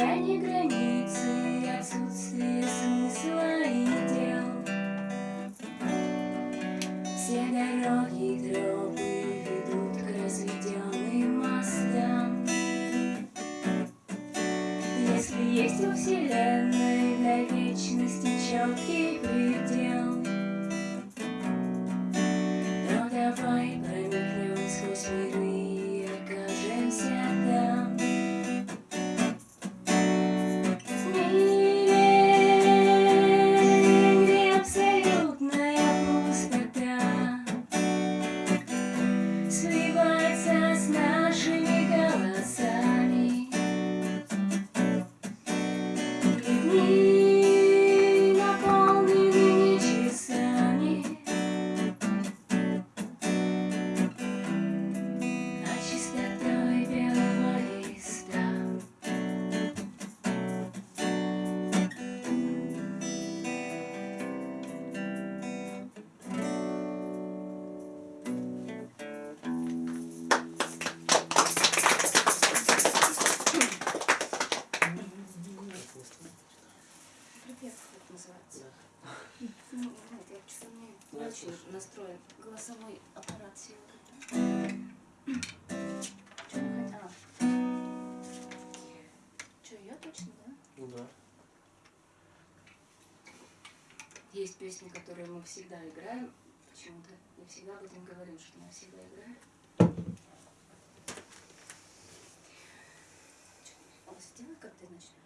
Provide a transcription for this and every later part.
расстояние границы, отсутствие смысла и дел. Все дороги и тропы ведут к разведенным мостам. Если есть у Вселенной для вечности четкий предел, то давай самому ночью настроен голосовой аппарат. Что я точно, да? Ну да. Есть песни, которые мы всегда играем. Почему-то я всегда об этом говорю, что мы всегда играем. Что, сделай, как ты начинаешь.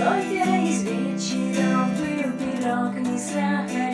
Кофе из вечера, был пирог, не страха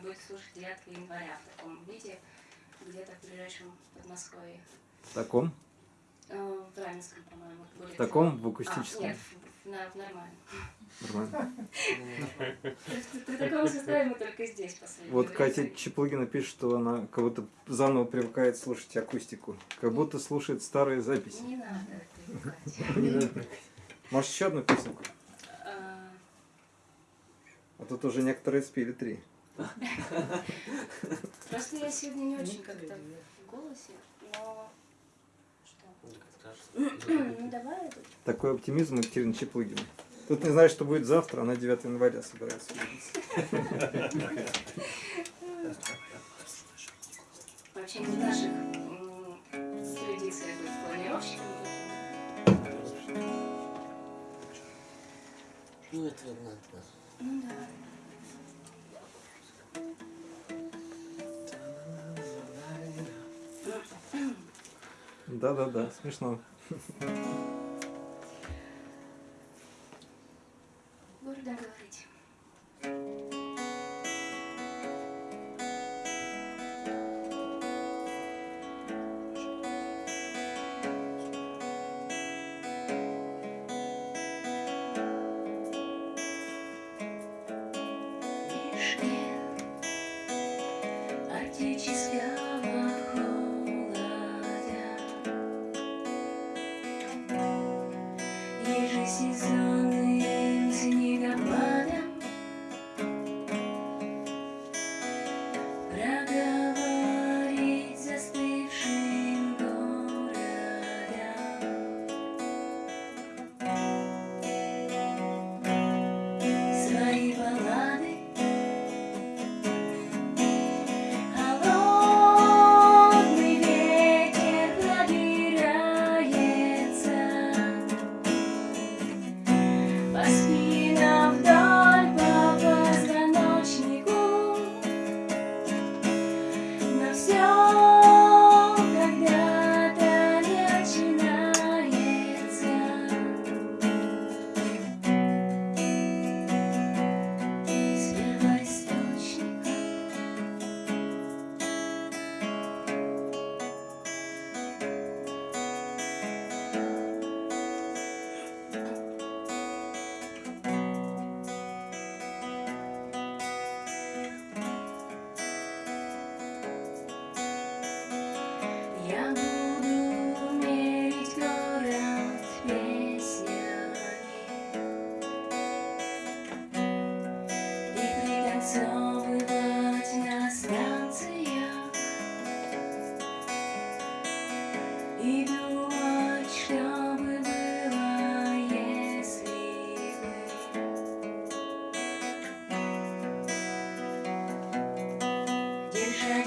можно будет услышать 9 января в таком виде, где-то в ближайшем Подмосковье. В таком? Э, в Раменском, по-моему. В таком, в акустическом? А, нет, в, на, в нормальном. Нормально. При таком составе мы только здесь последнее Вот. Катя Чеплыгина пишет, что она как будто заново привыкает слушать акустику. Как будто слушает старые записи. Не надо привыкать. Может, еще одну песенку? А, А тут уже некоторые спели три. Просто я сегодня не очень как-то в голосе, но... Что? Ну давай. Такой оптимизм Екатерины Чеплыгиной. Тут не знаю, что будет завтра, она 9 января собирается. Вообще не в наших традициях быть планировщиком. Ну, это ладно. Ну да. Да-да-да, смешно. Буду договорить. Вишне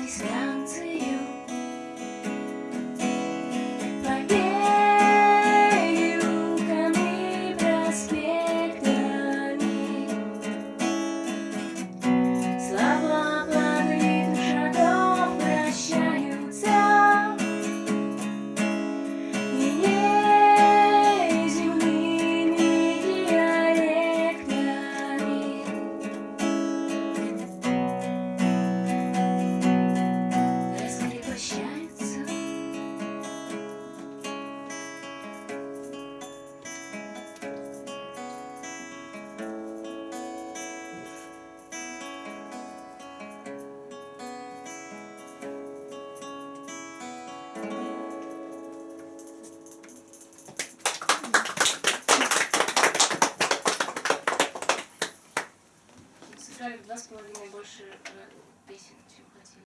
sky.